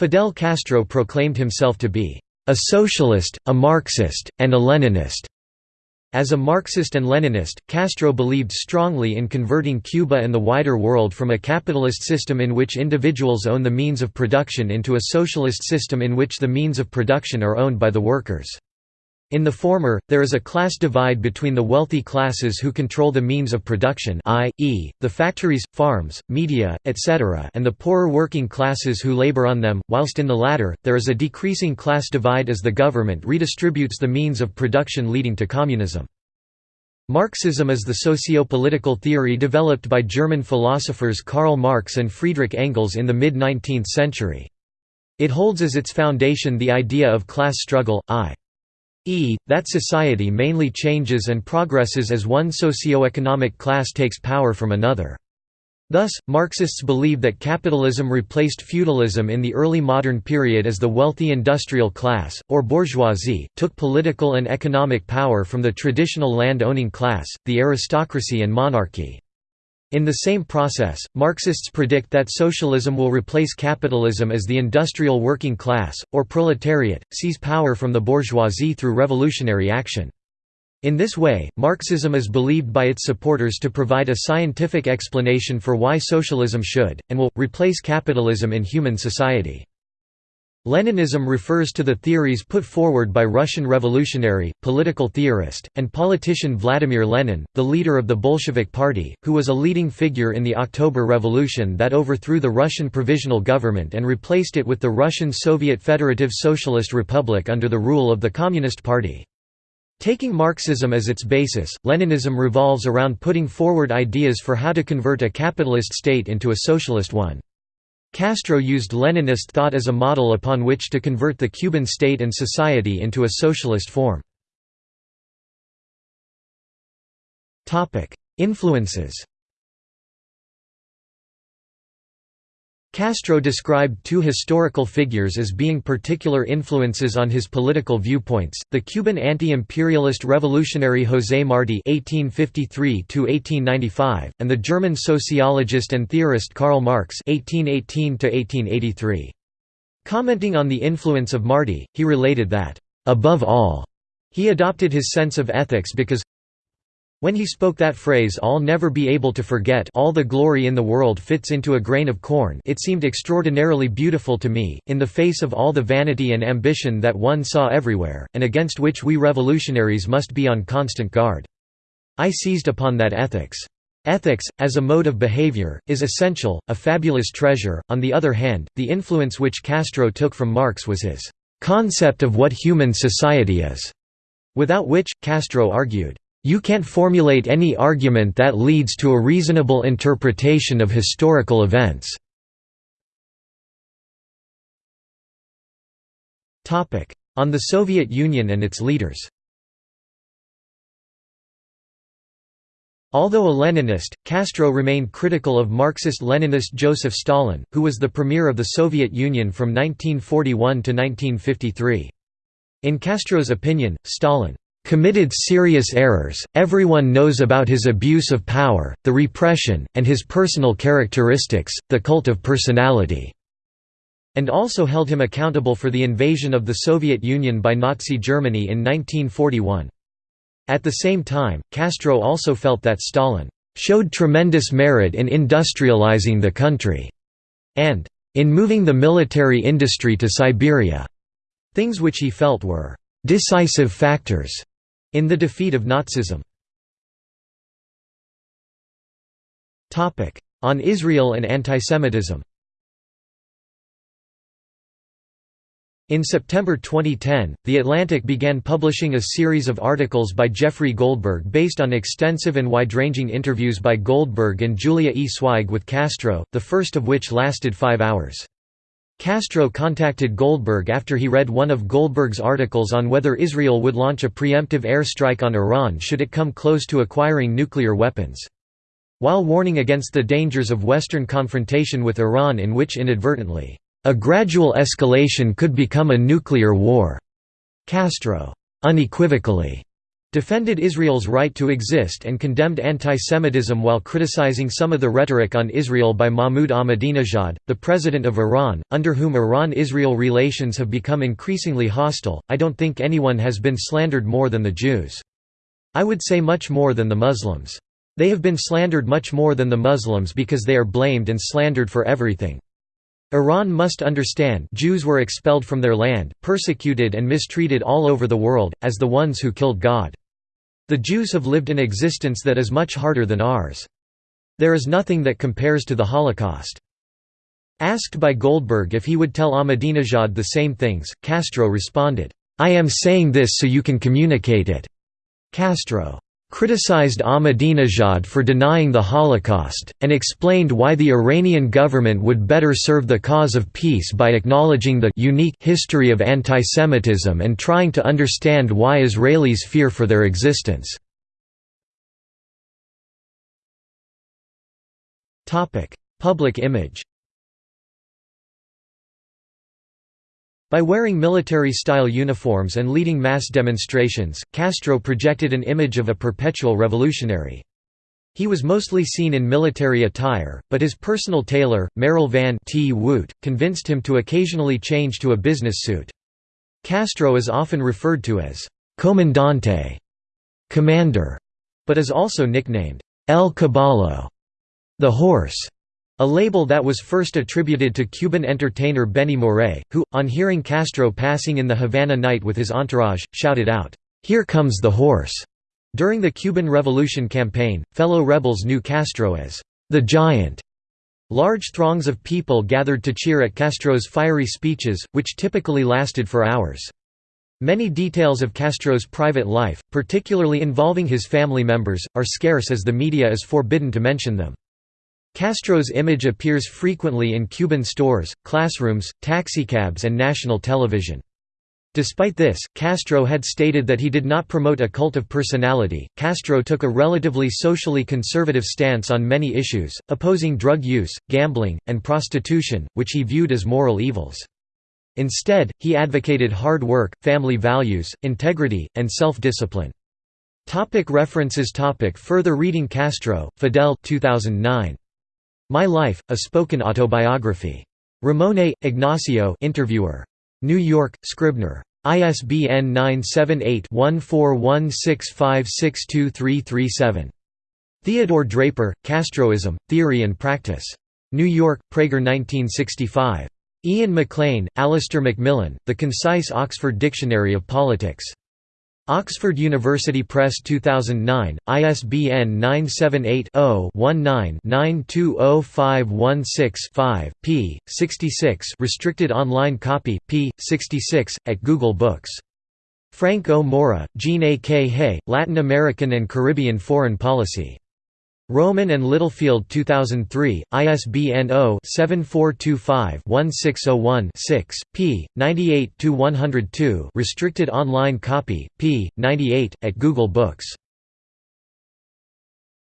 Fidel Castro proclaimed himself to be a socialist, a Marxist, and a Leninist. As a Marxist and Leninist, Castro believed strongly in converting Cuba and the wider world from a capitalist system in which individuals own the means of production into a socialist system in which the means of production are owned by the workers. In the former, there is a class divide between the wealthy classes who control the means of production i.e., the factories, farms, media, etc. and the poorer working classes who labor on them, whilst in the latter, there is a decreasing class divide as the government redistributes the means of production leading to communism. Marxism is the socio-political theory developed by German philosophers Karl Marx and Friedrich Engels in the mid-19th century. It holds as its foundation the idea of class struggle, i e. that society mainly changes and progresses as one socio-economic class takes power from another. Thus, Marxists believe that capitalism replaced feudalism in the early modern period as the wealthy industrial class, or bourgeoisie, took political and economic power from the traditional land-owning class, the aristocracy and monarchy. In the same process, Marxists predict that socialism will replace capitalism as the industrial working class, or proletariat, seize power from the bourgeoisie through revolutionary action. In this way, Marxism is believed by its supporters to provide a scientific explanation for why socialism should, and will, replace capitalism in human society. Leninism refers to the theories put forward by Russian revolutionary, political theorist, and politician Vladimir Lenin, the leader of the Bolshevik Party, who was a leading figure in the October Revolution that overthrew the Russian Provisional Government and replaced it with the Russian Soviet Federative Socialist Republic under the rule of the Communist Party. Taking Marxism as its basis, Leninism revolves around putting forward ideas for how to convert a capitalist state into a socialist one. Castro used Leninist thought as a model upon which to convert the Cuban state and society into a socialist form. Influences Castro described two historical figures as being particular influences on his political viewpoints, the Cuban anti-imperialist revolutionary José Martí (1853–1895) and the German sociologist and theorist Karl Marx (1818–1883). Commenting on the influence of Martí, he related that, "Above all," he adopted his sense of ethics because when he spoke that phrase I'll never be able to forget all the glory in the world fits into a grain of corn it seemed extraordinarily beautiful to me, in the face of all the vanity and ambition that one saw everywhere, and against which we revolutionaries must be on constant guard. I seized upon that ethics. Ethics, as a mode of behavior, is essential, a fabulous treasure. On the other hand, the influence which Castro took from Marx was his concept of what human society is, without which, Castro argued, you can't formulate any argument that leads to a reasonable interpretation of historical events. On the Soviet Union and its leaders Although a Leninist, Castro remained critical of Marxist-Leninist Joseph Stalin, who was the premier of the Soviet Union from 1941 to 1953. In Castro's opinion, Stalin committed serious errors, everyone knows about his abuse of power, the repression, and his personal characteristics, the cult of personality", and also held him accountable for the invasion of the Soviet Union by Nazi Germany in 1941. At the same time, Castro also felt that Stalin showed tremendous merit in industrializing the country, and in moving the military industry to Siberia, things which he felt were decisive factors in the defeat of Nazism On Israel and antisemitism In September 2010, The Atlantic began publishing a series of articles by Jeffrey Goldberg based on extensive and wide-ranging interviews by Goldberg and Julia E. Sweig with Castro, the first of which lasted five hours. Castro contacted Goldberg after he read one of Goldberg's articles on whether Israel would launch a preemptive air strike on Iran should it come close to acquiring nuclear weapons. While warning against the dangers of Western confrontation with Iran in which inadvertently, "...a gradual escalation could become a nuclear war," Castro unequivocally defended Israel's right to exist and condemned anti-Semitism while criticizing some of the rhetoric on Israel by Mahmoud Ahmadinejad, the president of Iran, under whom Iran-Israel relations have become increasingly hostile. I don't think anyone has been slandered more than the Jews. I would say much more than the Muslims. They have been slandered much more than the Muslims because they are blamed and slandered for everything. Iran must understand Jews were expelled from their land, persecuted and mistreated all over the world, as the ones who killed God. The Jews have lived an existence that is much harder than ours. There is nothing that compares to the Holocaust. Asked by Goldberg if he would tell Ahmadinejad the same things, Castro responded, "'I am saying this so you can communicate it." Castro criticized Ahmadinejad for denying the Holocaust, and explained why the Iranian government would better serve the cause of peace by acknowledging the unique history of antisemitism and trying to understand why Israelis fear for their existence. Public image By wearing military-style uniforms and leading mass demonstrations, Castro projected an image of a perpetual revolutionary. He was mostly seen in military attire, but his personal tailor, Merel Van 't Wout, convinced him to occasionally change to a business suit. Castro is often referred to as «comandante» commander, but is also nicknamed «El Caballo» the horse. A label that was first attributed to Cuban entertainer Benny Moré, who, on hearing Castro passing in the Havana night with his entourage, shouted out, "'Here comes the horse!' During the Cuban Revolution campaign, fellow rebels knew Castro as, "'the Giant'". Large throngs of people gathered to cheer at Castro's fiery speeches, which typically lasted for hours. Many details of Castro's private life, particularly involving his family members, are scarce as the media is forbidden to mention them. Castro's image appears frequently in Cuban stores, classrooms, taxicabs and national television. Despite this, Castro had stated that he did not promote a cult of personality. Castro took a relatively socially conservative stance on many issues, opposing drug use, gambling, and prostitution, which he viewed as moral evils. Instead, he advocated hard work, family values, integrity, and self-discipline. Topic references topic Further reading Castro, Fidel 2009. My Life, a Spoken Autobiography. Ramonet, Ignacio interviewer. New York, Scribner. ISBN 978-1416562337. Theodore Draper, Castroism, Theory and Practice. New York, Praeger 1965. Iain McLean, Alistair McMillan, The Concise Oxford Dictionary of Politics. Oxford University Press 2009, ISBN 978-0-19-920516-5, p. 66 restricted online copy, p. 66, at Google Books. Frank O. Mora, Jeanne A. K. Hey, Latin American and Caribbean Foreign Policy. Rowman and Littlefield 2003, ISBN 0-7425-1601-6, p. 98–102 restricted online copy, p. 98, at Google Books